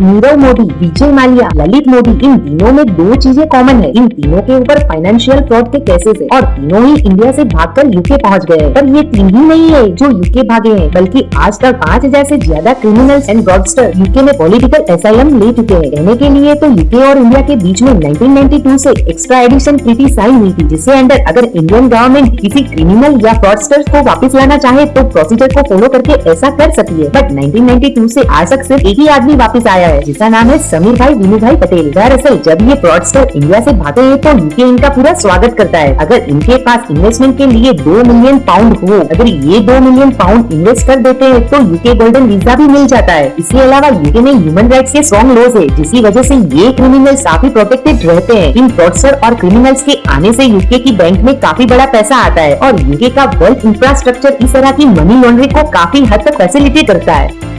नीरव मोदी, विजय मालिया, ललित मोदी, इन तीनों में दो चीज़ें कॉमन है। इन तीनों के ऊपर फाइनेंशियल फ्रॉड के केसेस है और तीनों ही इंडिया से भागकर यूके पहुँच गए। पर ये तीन ही नहीं है जो यूके भागे हैं, बल्कि आज तक पाँच हज़ार ऐसी ज़्यादा क्रिमिनल्स एंड फ्रॉडस्टर यूके में पॉलिटिकल एसाइलम ले चुके हैं। रहने के लिए तो यूके और इंडिया के बीच में 1992 से एक्स्ट्रा एडिशन ट्रीटी साइन हुई थी, जिसके अंदर अगर इंडियन गवर्नमेंट किसी क्रिमिनल या फ्रॉडस्टर्स को वापस लाना चाहे तो प्रोसीजर को फॉलो करके ऐसा कर सकती है। बट 1992 से आज तक सिर्फ़ एक ही आदमी वापस आया है। जिसका नाम है समीर भाई विनू भाई पटेल। दरअसल, जब ये फ्रॉडस्टर इंडिया से भागे हैं तो यूके इनका पूरा स्वागत करता है। अगर इनके पास इन्वेस्टमेंट के लिए दो मिलियन पाउंड हो, अगर ये दो मिलियन पाउंड इन्वेस्ट कर देते हैं तो यूके गोल्डन वीज़ा भी मिल जाता है। इसके अलावा यूके में ह्यूमन राइट्स के स्ट्रॉन्ग लॉज है, जिसकी वजह से ये क्रिमिनल्स काफ़ी प्रोटेक्टेड रहते हैं। इन फ्रॉडस्टर और क्रिमिनल्स के आने से यूके की बैंक में काफ़ी बड़ा पैसा आता है और यूके का वेल्थ इंफ्रास्ट्रक्चर इस तरह की मनी लॉन्ड्रिंग को काफ़ी हद तक फैसिलिटी करता है।